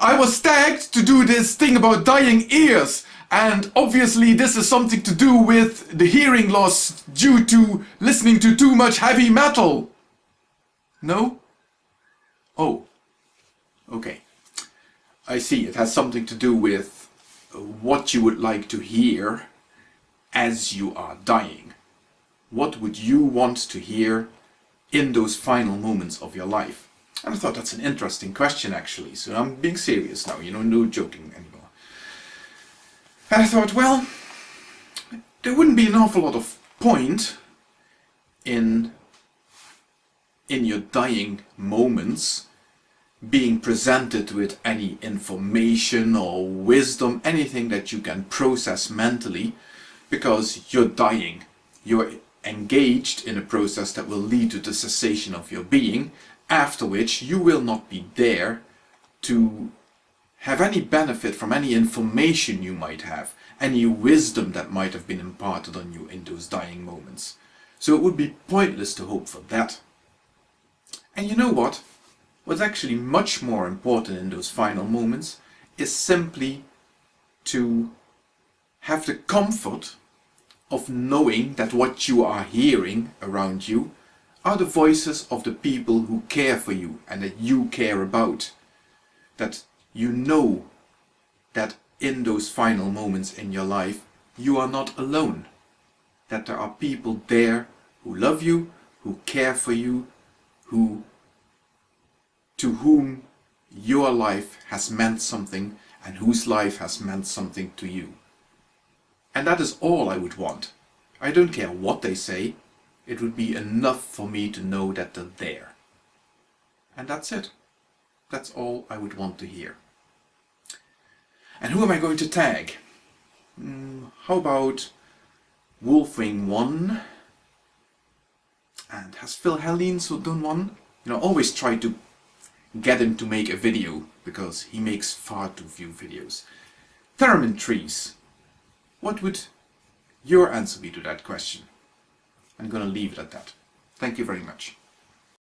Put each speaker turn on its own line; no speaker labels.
I was tagged to do this thing about dying ears and obviously this is something to do with the hearing loss due to listening to too much heavy metal. No? Oh. Okay. I see, it has something to do with what you would like to hear as you are dying. What would you want to hear in those final moments of your life? And I thought that's an interesting question actually, so I'm being serious now, you know, no joking anymore. And I thought, well, there wouldn't be an awful lot of point in in your dying moments being presented with any information or wisdom, anything that you can process mentally, because you're dying. You're engaged in a process that will lead to the cessation of your being, after which you will not be there to have any benefit from any information you might have, any wisdom that might have been imparted on you in those dying moments. So it would be pointless to hope for that. And you know what? What's actually much more important in those final moments is simply to have the comfort of knowing that what you are hearing around you are the voices of the people who care for you and that you care about. That you know that in those final moments in your life you are not alone. That there are people there who love you, who care for you, who to whom your life has meant something and whose life has meant something to you. And that is all I would want. I don't care what they say, it would be enough for me to know that they're there. And that's it. That's all I would want to hear. And who am I going to tag? Mm, how about Wolfwing 1? And has philhellenes done one? You know, always try to get him to make a video, because he makes far too few videos. TheraminTrees. What would your answer be to that question? I'm going to leave it at that. Thank you very much.